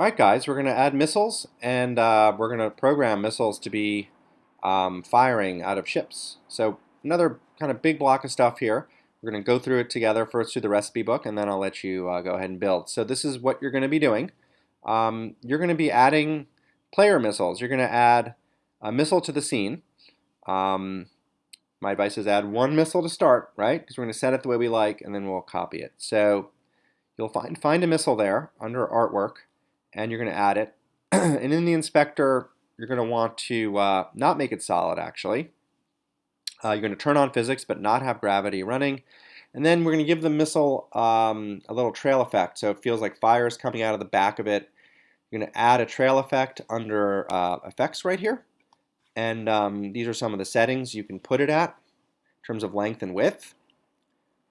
Alright guys, we're going to add missiles and uh, we're going to program missiles to be um, firing out of ships. So another kind of big block of stuff here. We're going to go through it together first through the recipe book and then I'll let you uh, go ahead and build. So this is what you're going to be doing. Um, you're going to be adding player missiles. You're going to add a missile to the scene. Um, my advice is add one missile to start, right? Because we're going to set it the way we like and then we'll copy it. So you'll find, find a missile there under artwork and you're going to add it. and in the inspector, you're going to want to uh, not make it solid actually. Uh, you're going to turn on physics but not have gravity running. And then we're going to give the missile um, a little trail effect so it feels like fire is coming out of the back of it. You're going to add a trail effect under uh, effects right here. And um, these are some of the settings you can put it at in terms of length and width.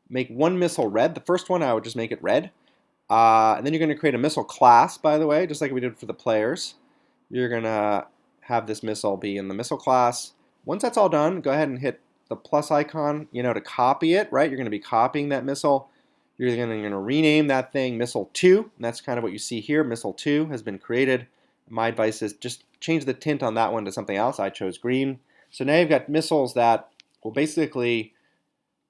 Make one missile red. The first one I would just make it red. Uh, and then you're going to create a missile class, by the way, just like we did for the players. You're going to have this missile be in the missile class. Once that's all done, go ahead and hit the plus icon, you know, to copy it, right? You're going to be copying that missile. You're going to rename that thing Missile 2, and that's kind of what you see here. Missile 2 has been created. My advice is just change the tint on that one to something else. I chose green. So now you've got missiles that will basically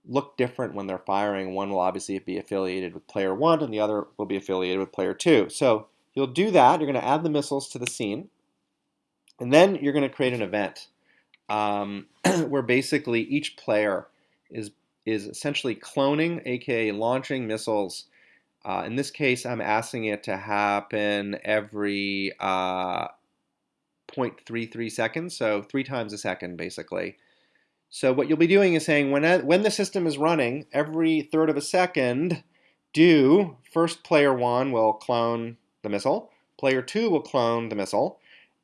look different when they're firing. One will obviously be affiliated with player one and the other will be affiliated with player two. So you'll do that. You're going to add the missiles to the scene. And then you're going to create an event um, where basically each player is, is essentially cloning, aka launching missiles. Uh, in this case, I'm asking it to happen every uh, 0.33 seconds, so three times a second basically. So what you'll be doing is saying when, when the system is running, every third of a second, do first player one will clone the missile, player two will clone the missile,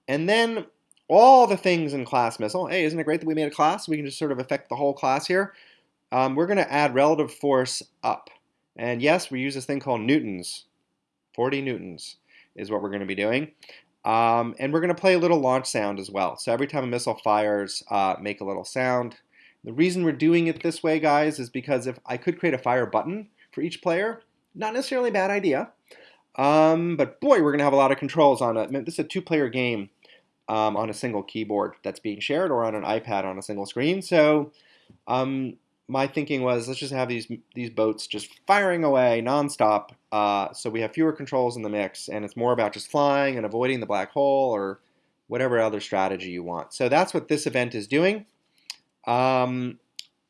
and then all the things in class missile. Hey, isn't it great that we made a class? We can just sort of affect the whole class here. Um, we're going to add relative force up. And yes, we use this thing called newtons. 40 newtons is what we're going to be doing. Um, and we're going to play a little launch sound as well. So every time a missile fires, uh, make a little sound. The reason we're doing it this way, guys, is because if I could create a fire button for each player, not necessarily a bad idea. Um, but boy, we're going to have a lot of controls on it. This is a two-player game um, on a single keyboard that's being shared or on an iPad on a single screen. So um, my thinking was let's just have these these boats just firing away nonstop. Uh, so we have fewer controls in the mix, and it's more about just flying and avoiding the black hole or whatever other strategy you want. So that's what this event is doing. Um,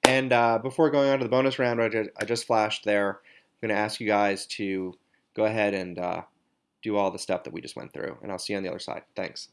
and uh, before going on to the bonus round, I just, I just flashed there. I'm going to ask you guys to go ahead and uh, do all the stuff that we just went through, and I'll see you on the other side. Thanks.